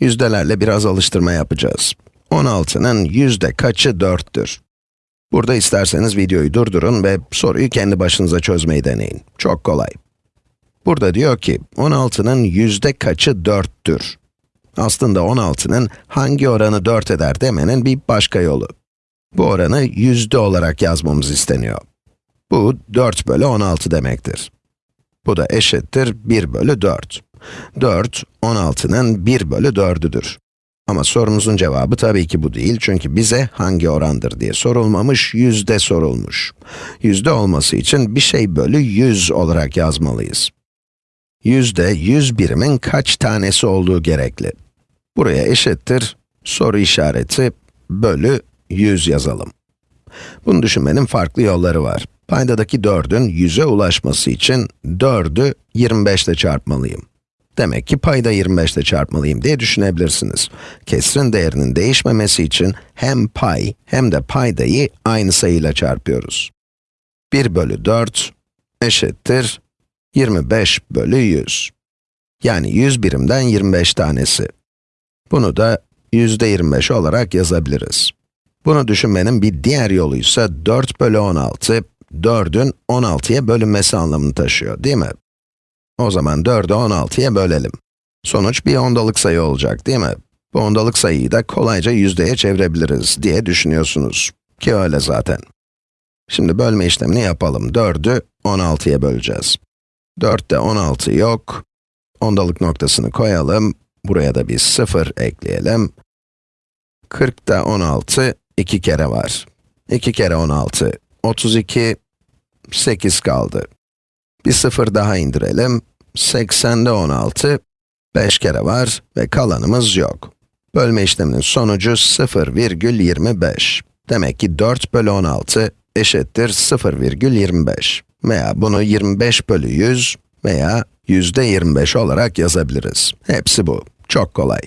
Yüzdelerle biraz alıştırma yapacağız. 16'nın yüzde kaçı 4'tür? Burada isterseniz videoyu durdurun ve soruyu kendi başınıza çözmeyi deneyin. Çok kolay. Burada diyor ki, 16'nın yüzde kaçı 4'tür? Aslında 16'nın hangi oranı 4 eder demenin bir başka yolu. Bu oranı yüzde olarak yazmamız isteniyor. Bu 4 bölü 16 demektir. Bu da eşittir 1 bölü 4. 4, 16'nın 1 bölü 4'üdür. Ama sorumuzun cevabı tabii ki bu değil çünkü bize hangi orandır diye sorulmamış, yüzde sorulmuş. Yüzde olması için bir şey bölü 100 olarak yazmalıyız. Yüzde 100 birimin kaç tanesi olduğu gerekli. Buraya eşittir, soru işareti, bölü 100 yazalım. Bunu düşünmenin farklı yolları var. Paydadaki 4'ün 100'e ulaşması için 4'ü 25 ile çarpmalıyım. Demek ki payda 25 ile çarpmalıyım diye düşünebilirsiniz. Kesrin değerinin değişmemesi için hem pay hem de paydayı aynı sayıyla çarpıyoruz. 1 bölü 4 eşittir 25 bölü 100. Yani 100 birimden 25 tanesi. Bunu da yüzde 25 olarak yazabiliriz. Bunu düşünmenin bir diğer yolu ise 4 bölü 16, 4'ün 16'ya bölünmesi anlamını taşıyor, değil mi? O zaman 4'ü 16'ya bölelim. Sonuç bir ondalık sayı olacak, değil mi? Bu ondalık sayıyı da kolayca yüzdeye çevirebiliriz diye düşünüyorsunuz. Ki öyle zaten. Şimdi bölme işlemini yapalım. 4'ü 16'ya böleceğiz. 4'te 16 yok. Ondalık noktasını koyalım. Buraya da bir 0 ekleyelim. 40'ta 16, 2 kere var. 2 kere 16, 32, 8 kaldı. Bir 0 daha indirelim. 80'de 16, 5 kere var ve kalanımız yok. Bölme işleminin sonucu 0,25. Demek ki 4 bölü 16 eşittir 0,25. Veya bunu 25 bölü 100 veya yüzde 25 olarak yazabiliriz. Hepsi bu. Çok kolay.